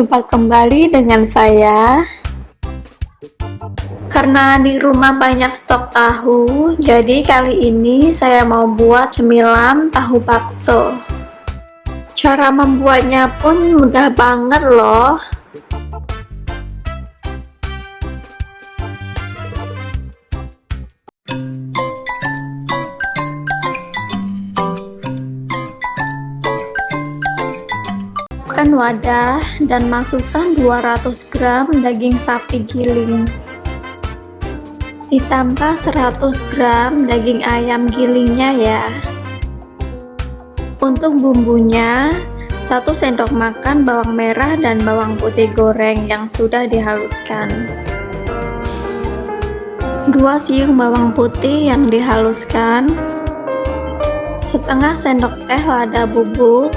Jumpa kembali dengan saya. Karena di rumah banyak stok tahu Jadi kali ini saya mau buat cemilan tahu bakso. Cara membuatnya pun mudah banget loh siapkan wadah dan masukkan 200 gram daging sapi giling. Ditambah 100 gram daging ayam gilingnya ya. Untuk bumbunya 1 sendok makan bawang merah dan bawang putih goreng yang sudah dihaluskan. 2 siung bawang putih yang dihaluskan. Setengah sendok teh lada bubuk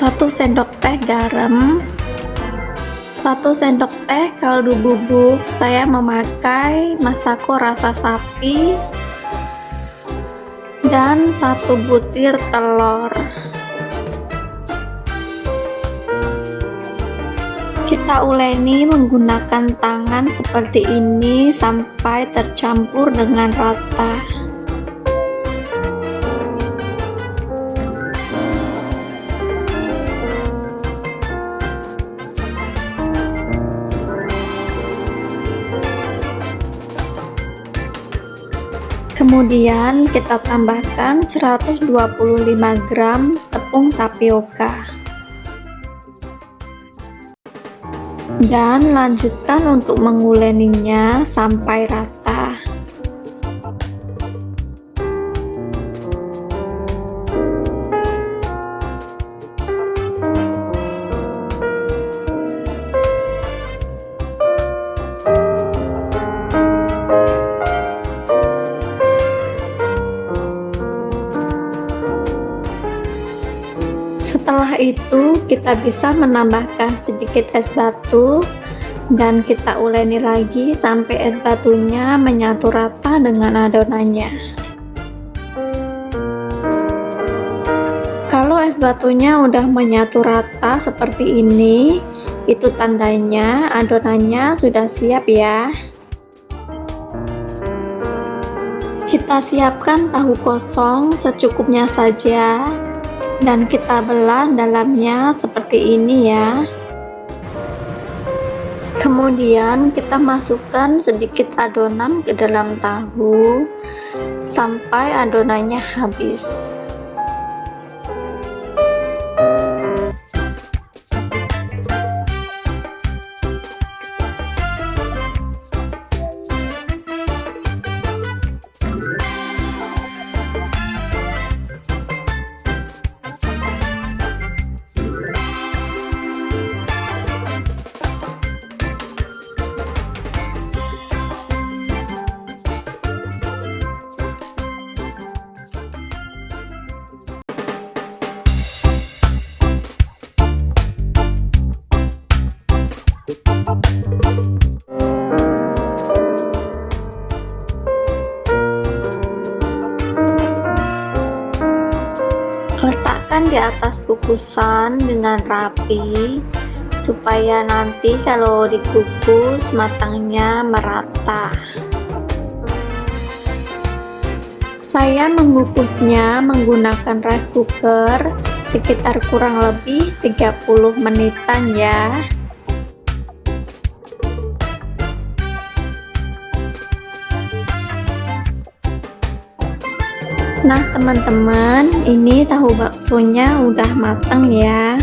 1 sendok teh garam. 1 sendok teh kaldu bubuk saya memakai masako rasa sapi. Dan satu butir telur. Kita uleni menggunakan tangan seperti ini sampai tercampur dengan rata kemudian kita tambahkan 125 gram tepung tapioka. Dan lanjutkan untuk menguleninya sampai rata kita bisa menambahkan sedikit es batu dan kita uleni lagi sampai es batunya menyatu rata dengan adonannya. Kalau es batunya udah menyatu rata seperti ini itu tandanya adonannya sudah siap ya. Kita siapkan tahu kosong secukupnya saja dan kita belah dalamnya seperti ini ya. Kemudian kita masukkan sedikit adonan ke dalam tahu sampai adonannya habis letakkan di atas kukusan dengan rapi supaya nanti kalau dikukus matangnya merata. Saya mengukusnya menggunakan rice cooker sekitar kurang lebih 30 menitan ya Nah teman-teman ini tahu baksonya udah matang ya.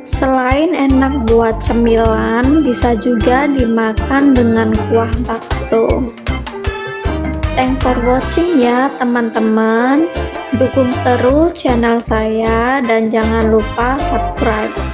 Selain enak buat cemilan bisa juga dimakan dengan kuah bakso. Thanks for watching ya teman-teman. Dukung terus channel saya dan jangan lupa subscribe